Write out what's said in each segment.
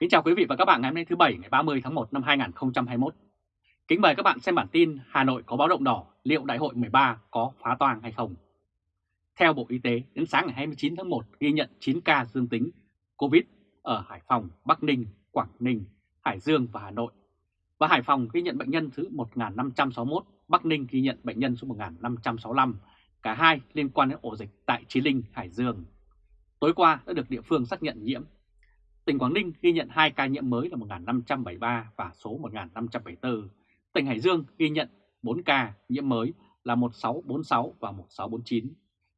Kính chào quý vị và các bạn ngày hôm nay thứ Bảy ngày 30 tháng 1 năm 2021. Kính mời các bạn xem bản tin Hà Nội có báo động đỏ, liệu đại hội 13 có phá toang hay không? Theo Bộ Y tế, đến sáng ngày 29 tháng 1 ghi nhận 9 ca dương tính COVID ở Hải Phòng, Bắc Ninh, Quảng Ninh, Hải Dương và Hà Nội. Và Hải Phòng ghi nhận bệnh nhân thứ 1561, Bắc Ninh ghi nhận bệnh nhân số 1565, cả hai liên quan đến ổ dịch tại Chí Linh, Hải Dương. Tối qua đã được địa phương xác nhận nhiễm Tỉnh Quảng Ninh ghi nhận 2 ca nhiễm mới là 1.573 và số 1.574. Tỉnh Hải Dương ghi nhận 4 ca nhiễm mới là 1646 và 1649.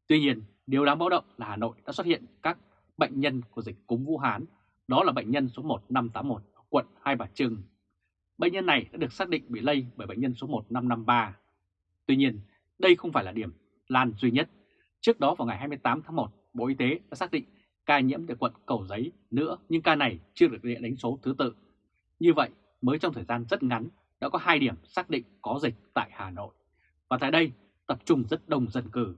Tuy nhiên, điều đáng báo động là Hà Nội đã xuất hiện các bệnh nhân của dịch cúm Vũ Hán, đó là bệnh nhân số 1581 quận Hai Bà Trưng. Bệnh nhân này đã được xác định bị lây bởi bệnh nhân số 1553. Tuy nhiên, đây không phải là điểm lan duy nhất. Trước đó vào ngày 28 tháng 1, Bộ Y tế đã xác định ca nhiễm tại quận Cầu Giấy nữa nhưng ca này chưa được địa đánh số thứ tự. Như vậy, mới trong thời gian rất ngắn đã có hai điểm xác định có dịch tại Hà Nội. Và tại đây tập trung rất đông dân cư.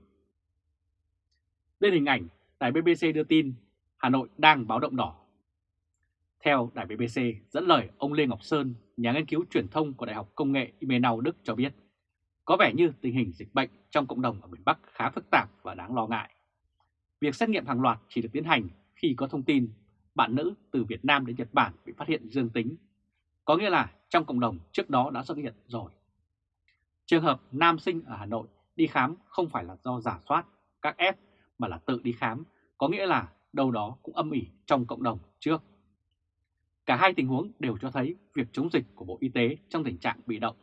Đây hình ảnh đài BBC đưa tin Hà Nội đang báo động đỏ. Theo đài BBC dẫn lời ông Lê Ngọc Sơn, nhà nghiên cứu truyền thông của Đại học Công nghệ Imenau Đức cho biết, có vẻ như tình hình dịch bệnh trong cộng đồng ở miền Bắc khá phức tạp và đáng lo ngại. Việc xét nghiệm hàng loạt chỉ được tiến hành khi có thông tin bạn nữ từ Việt Nam đến Nhật Bản bị phát hiện dương tính. Có nghĩa là trong cộng đồng trước đó đã xuất hiện rồi. Trường hợp nam sinh ở Hà Nội đi khám không phải là do giả soát các F mà là tự đi khám, có nghĩa là đâu đó cũng âm ỉ trong cộng đồng trước. Cả hai tình huống đều cho thấy việc chống dịch của Bộ Y tế trong tình trạng bị động.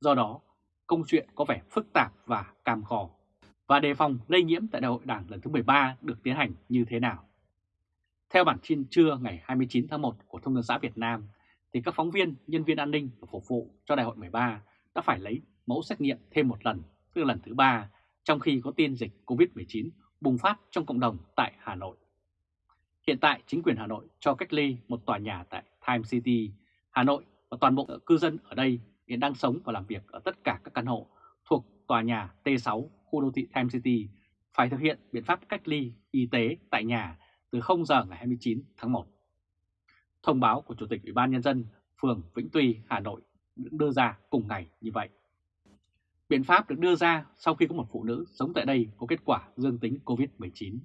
Do đó, công chuyện có vẻ phức tạp và cam khổ và đề phòng lây nhiễm tại đại hội đảng lần thứ 13 được tiến hành như thế nào. Theo bản tin trưa ngày 29 tháng 1 của Thông tấn xã Việt Nam, thì các phóng viên, nhân viên an ninh và phục vụ cho đại hội 13 đã phải lấy mẫu xét nghiệm thêm một lần, tức là lần thứ ba, trong khi có tin dịch COVID-19 bùng phát trong cộng đồng tại Hà Nội. Hiện tại, chính quyền Hà Nội cho cách ly một tòa nhà tại Time City, Hà Nội và toàn bộ cư dân ở đây hiện đang sống và làm việc ở tất cả các căn hộ thuộc tòa nhà T6 khu đô thị Time City phải thực hiện biện pháp cách ly y tế tại nhà từ 0 giờ ngày 29 tháng 1. Thông báo của Chủ tịch Ủy ban Nhân dân phường Vĩnh Tuy, Hà Nội được đưa ra cùng ngày như vậy. Biện pháp được đưa ra sau khi có một phụ nữ sống tại đây có kết quả dương tính COVID-19.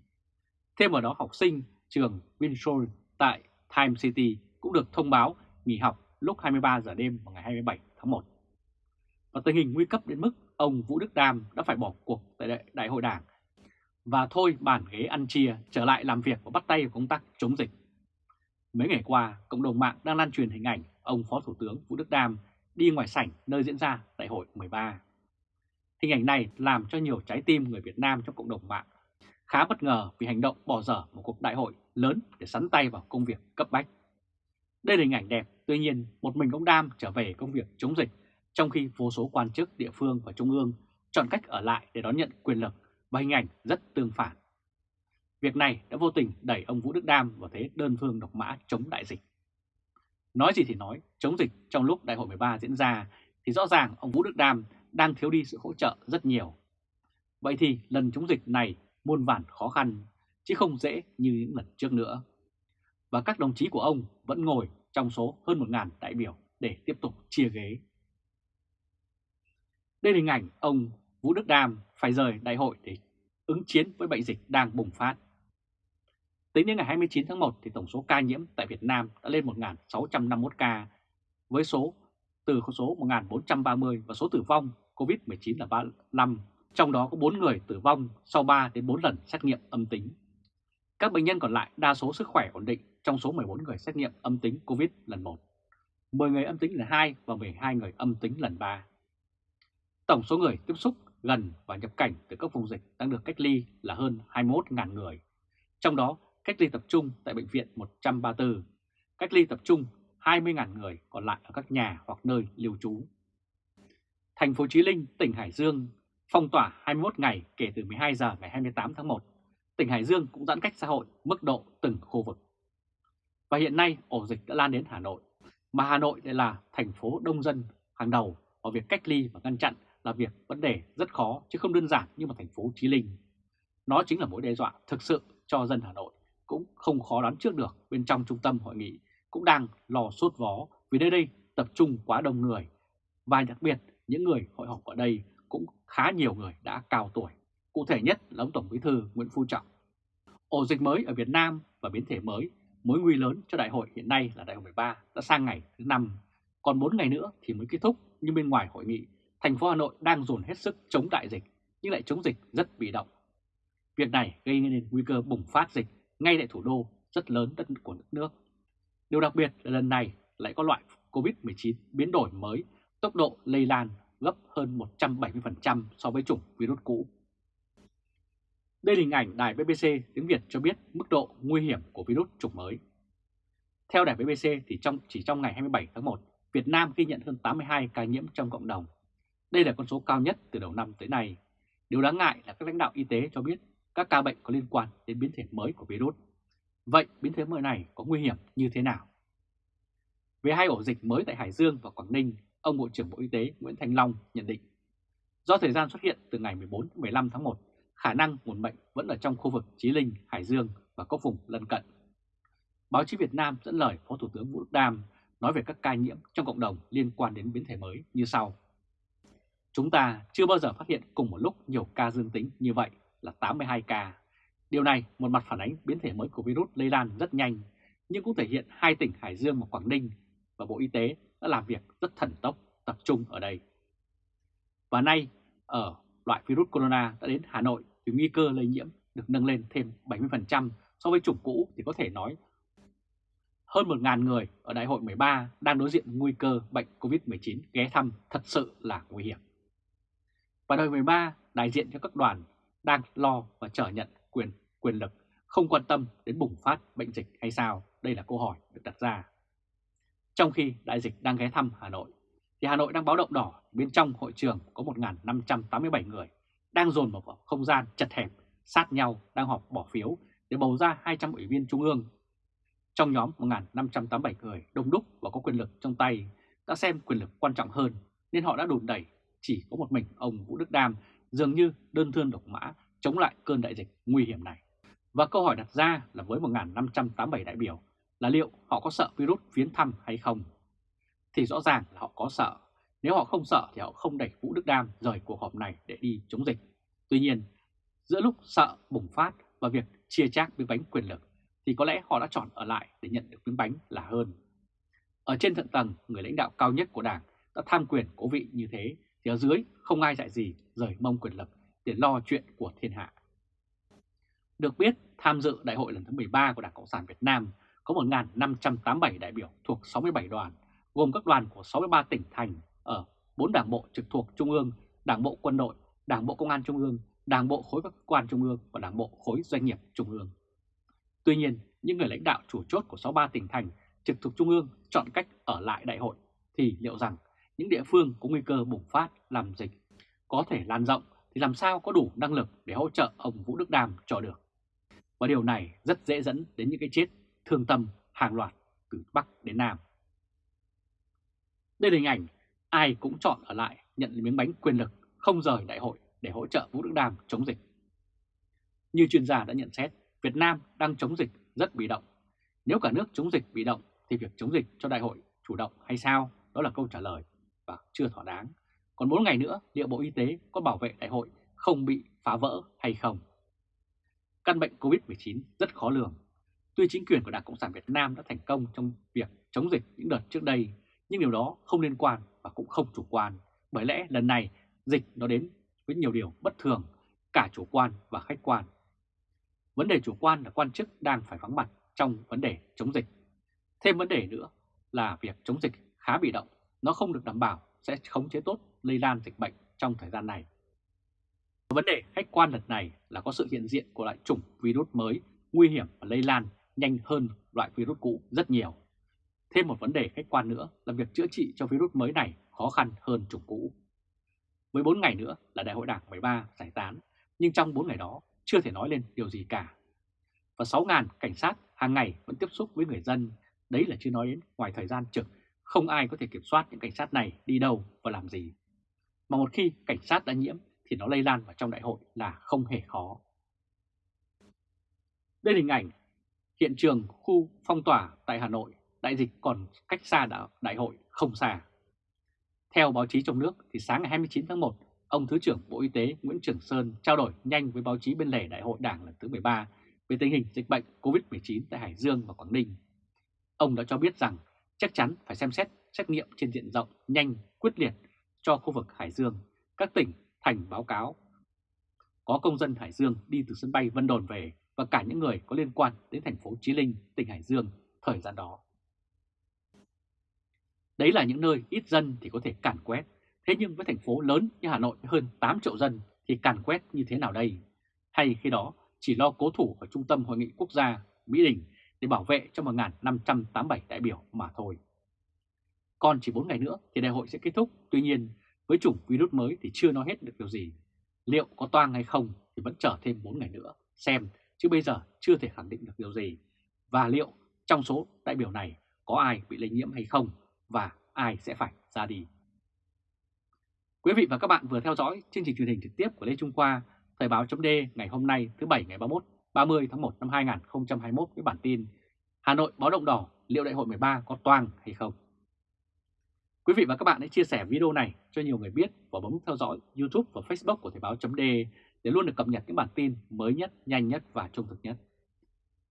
Thêm vào đó học sinh trường Vinsoul tại Time City cũng được thông báo nghỉ học lúc 23 giờ đêm vào ngày 27 tháng 1. Và tình hình nguy cấp đến mức ông Vũ Đức Đam đã phải bỏ cuộc tại đại, hội đảng và thôi bản ghế ăn chia trở lại làm việc và bắt tay vào công tác chống dịch. Mấy ngày qua, cộng đồng mạng đang lan truyền hình ảnh ông Phó Thủ tướng Vũ Đức Đam đi ngoài sảnh nơi diễn ra đại hội 13. Hình ảnh này làm cho nhiều trái tim người Việt Nam trong cộng đồng mạng khá bất ngờ vì hành động bỏ dở một cuộc đại hội lớn để sắn tay vào công việc cấp bách. Đây là hình ảnh đẹp, tuy nhiên một mình ông Đam trở về công việc chống dịch trong khi vô số quan chức địa phương và trung ương chọn cách ở lại để đón nhận quyền lực và hình ảnh rất tương phản. Việc này đã vô tình đẩy ông Vũ Đức Đam vào thế đơn phương độc mã chống đại dịch. Nói gì thì nói, chống dịch trong lúc đại hội 13 diễn ra thì rõ ràng ông Vũ Đức Đam đang thiếu đi sự hỗ trợ rất nhiều. Vậy thì lần chống dịch này muôn vàn khó khăn, chứ không dễ như những lần trước nữa. Và các đồng chí của ông vẫn ngồi trong số hơn 1.000 đại biểu để tiếp tục chia ghế. Đây là hình ảnh ông Vũ Đức Đam phải rời đại hội để ứng chiến với bệnh dịch đang bùng phát. Tính đến ngày 29 tháng 1 thì tổng số ca nhiễm tại Việt Nam đã lên 1.651 ca với số từ số 1.430 và số tử vong COVID-19 là 35, trong đó có 4 người tử vong sau 3 đến 4 lần xét nghiệm âm tính. Các bệnh nhân còn lại đa số sức khỏe ổn định trong số 14 người xét nghiệm âm tính COVID lần 1, 10 người âm tính lần 2 và 12 người âm tính lần 3. Tổng số người tiếp xúc gần và nhập cảnh từ các vùng dịch đang được cách ly là hơn 21.000 người. Trong đó, cách ly tập trung tại bệnh viện 134, cách ly tập trung 20.000 người còn lại ở các nhà hoặc nơi lưu trú. Thành phố Chí Linh, tỉnh Hải Dương phong tỏa 21 ngày kể từ 12 giờ ngày 28 tháng 1. Tỉnh Hải Dương cũng giãn cách xã hội mức độ từng khu vực. Và hiện nay ổ dịch đã lan đến Hà Nội, mà Hà Nội lại là thành phố đông dân hàng đầu ở việc cách ly và ngăn chặn là việc vấn đề rất khó chứ không đơn giản như một thành phố Chí Linh. Nó chính là mối đe dọa thực sự cho dân Hà Nội, cũng không khó đoán trước được bên trong trung tâm hội nghị cũng đang lò sốt vó vì nơi đây tập trung quá đông người và đặc biệt những người hội họp ở đây cũng khá nhiều người đã cao tuổi. Cụ thể nhất là ông Tổng Bí thư Nguyễn Phú Trọng. Ổ dịch mới ở Việt Nam và biến thể mới, mối nguy lớn cho đại hội hiện nay là đại hội 13 đã sang ngày thứ 5, còn 4 ngày nữa thì mới kết thúc nhưng bên ngoài hội nghị, thành phố Hà Nội đang dồn hết sức chống đại dịch nhưng lại chống dịch rất bị động. Việc này gây nên nguy cơ bùng phát dịch ngay tại thủ đô rất lớn đất của đất nước. Điều đặc biệt là lần này lại có loại COVID-19 biến đổi mới, tốc độ lây lan gấp hơn 170% so với chủng virus cũ. Đây là hình ảnh đài BBC tiếng Việt cho biết mức độ nguy hiểm của virus chủng mới. Theo đài BBC thì trong chỉ trong ngày 27 tháng 1, Việt Nam ghi nhận hơn 82 ca nhiễm trong cộng đồng. Đây là con số cao nhất từ đầu năm tới nay. Điều đáng ngại là các lãnh đạo y tế cho biết các ca bệnh có liên quan đến biến thể mới của virus. Vậy biến thể mới này có nguy hiểm như thế nào? Về hai ổ dịch mới tại Hải Dương và Quảng Ninh, ông Bộ trưởng Bộ Y tế Nguyễn Thành Long nhận định do thời gian xuất hiện từ ngày 14-15 tháng 1, khả năng nguồn bệnh vẫn ở trong khu vực Chí Linh, Hải Dương và các vùng lân cận. Báo chí Việt Nam dẫn lời Phó Thủ tướng Vũ Đức Đam nói về các ca nhiễm trong cộng đồng liên quan đến biến thể mới như sau. Chúng ta chưa bao giờ phát hiện cùng một lúc nhiều ca dương tính như vậy là 82 ca. Điều này một mặt phản ánh biến thể mới của virus lây lan rất nhanh, nhưng cũng thể hiện hai tỉnh Hải Dương và Quảng Ninh và Bộ Y tế đã làm việc rất thần tốc tập trung ở đây. Và nay, ở loại virus corona đã đến Hà Nội thì nguy cơ lây nhiễm được nâng lên thêm 70% so với chủng cũ thì có thể nói hơn 1.000 người ở Đại hội 13 đang đối diện nguy cơ bệnh COVID-19 ghé thăm thật sự là nguy hiểm. Và đời 13 đại diện cho các đoàn đang lo và trở nhận quyền quyền lực không quan tâm đến bùng phát bệnh dịch hay sao? Đây là câu hỏi được đặt ra. Trong khi đại dịch đang ghé thăm Hà Nội, thì Hà Nội đang báo động đỏ bên trong hội trường có 1.587 người đang dồn vào không gian chật hẹp, sát nhau đang họp bỏ phiếu để bầu ra 200 ủy viên trung ương. Trong nhóm 1.587 người đông đúc và có quyền lực trong tay đã xem quyền lực quan trọng hơn nên họ đã đùn đẩy chỉ có một mình ông Vũ Đức Đam dường như đơn thương độc mã chống lại cơn đại dịch nguy hiểm này. Và câu hỏi đặt ra là với 1.587 đại biểu là liệu họ có sợ virus viếng thăm hay không? Thì rõ ràng là họ có sợ. Nếu họ không sợ thì họ không đẩy Vũ Đức Đam rời cuộc họp này để đi chống dịch. Tuy nhiên, giữa lúc sợ bùng phát và việc chia chác miếng bánh quyền lực thì có lẽ họ đã chọn ở lại để nhận được miếng bánh là hơn. Ở trên thượng tầng, người lãnh đạo cao nhất của Đảng đã tham quyền cố vị như thế thì ở dưới không ai dạy gì rời mông quyền lực để lo chuyện của thiên hạ. Được biết, tham dự đại hội lần thứ 13 của Đảng Cộng sản Việt Nam có 1.587 đại biểu thuộc 67 đoàn, gồm các đoàn của 63 tỉnh thành ở 4 đảng bộ trực thuộc Trung ương, Đảng bộ quân đội, Đảng bộ công an Trung ương, Đảng bộ khối các cơ quan Trung ương và Đảng bộ khối doanh nghiệp Trung ương. Tuy nhiên, những người lãnh đạo chủ chốt của 63 tỉnh thành trực thuộc Trung ương chọn cách ở lại đại hội thì liệu rằng những địa phương có nguy cơ bùng phát làm dịch có thể lan rộng thì làm sao có đủ năng lực để hỗ trợ ông Vũ Đức Đam cho được. Và điều này rất dễ dẫn đến những cái chết thương tâm hàng loạt từ Bắc đến Nam. Đây là hình ảnh ai cũng chọn ở lại nhận miếng bánh quyền lực không rời đại hội để hỗ trợ Vũ Đức Đam chống dịch. Như chuyên gia đã nhận xét, Việt Nam đang chống dịch rất bị động. Nếu cả nước chống dịch bị động thì việc chống dịch cho đại hội chủ động hay sao? Đó là câu trả lời và chưa thỏa đáng. Còn 4 ngày nữa, liệu Bộ Y tế có bảo vệ đại hội không bị phá vỡ hay không? Căn bệnh COVID-19 rất khó lường. Tuy chính quyền của Đảng Cộng sản Việt Nam đã thành công trong việc chống dịch những đợt trước đây, nhưng điều đó không liên quan và cũng không chủ quan. Bởi lẽ lần này dịch nó đến với nhiều điều bất thường, cả chủ quan và khách quan. Vấn đề chủ quan là quan chức đang phải vắng mặt trong vấn đề chống dịch. Thêm vấn đề nữa là việc chống dịch khá bị động, nó không được đảm bảo sẽ khống chế tốt lây lan dịch bệnh trong thời gian này. Vấn đề khách quan lần này là có sự hiện diện của loại chủng virus mới nguy hiểm và lây lan nhanh hơn loại virus cũ rất nhiều. Thêm một vấn đề khách quan nữa là việc chữa trị cho virus mới này khó khăn hơn chủng cũ. Với 4 ngày nữa là Đại hội Đảng 13 giải tán, nhưng trong 4 ngày đó chưa thể nói lên điều gì cả. Và 6.000 cảnh sát hàng ngày vẫn tiếp xúc với người dân, đấy là chưa nói đến ngoài thời gian trực, không ai có thể kiểm soát những cảnh sát này đi đâu và làm gì. Mà một khi cảnh sát đã nhiễm thì nó lây lan vào trong đại hội là không hề khó. Đây là hình ảnh hiện trường khu phong tỏa tại Hà Nội đại dịch còn cách xa đại hội không xa. Theo báo chí trong nước thì sáng ngày 29 tháng 1, ông Thứ trưởng Bộ Y tế Nguyễn Trường Sơn trao đổi nhanh với báo chí bên lề Đại hội Đảng lần thứ 13 về tình hình dịch bệnh COVID-19 tại Hải Dương và Quảng Ninh. Ông đã cho biết rằng chắc chắn phải xem xét xét nghiệm trên diện rộng, nhanh, quyết liệt cho khu vực Hải Dương, các tỉnh, thành báo cáo. Có công dân Hải Dương đi từ sân bay Vân Đồn về và cả những người có liên quan đến thành phố Chí Linh, tỉnh Hải Dương thời gian đó. Đấy là những nơi ít dân thì có thể càn quét, thế nhưng với thành phố lớn như Hà Nội với hơn 8 triệu dân thì càn quét như thế nào đây? Hay khi đó chỉ lo cố thủ ở Trung tâm Hội nghị Quốc gia Mỹ Đình để bảo vệ cho 1.587 đại biểu mà thôi. Còn chỉ 4 ngày nữa thì đại hội sẽ kết thúc, tuy nhiên với chủng virus mới thì chưa nói hết được điều gì. Liệu có toang hay không thì vẫn chờ thêm 4 ngày nữa, xem, chứ bây giờ chưa thể khẳng định được điều gì. Và liệu trong số đại biểu này có ai bị lây nhiễm hay không và ai sẽ phải ra đi. Quý vị và các bạn vừa theo dõi chương trình truyền hình trực tiếp của Lê Trung Khoa, Thời báo chấm ngày hôm nay thứ Bảy ngày 31, 30 tháng 1 năm 2021 với bản tin Hà Nội báo động đỏ liệu đại hội 13 có toang hay không? Quý vị và các bạn hãy chia sẻ video này cho nhiều người biết và bấm theo dõi YouTube và Facebook của Thời báo chấm để luôn được cập nhật những bản tin mới nhất, nhanh nhất và trung thực nhất.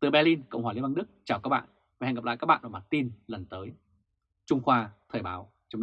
Từ Berlin, Cộng hòa Liên bang Đức, chào các bạn và hẹn gặp lại các bạn ở bản tin lần tới. Trung Khoa Thời báo chấm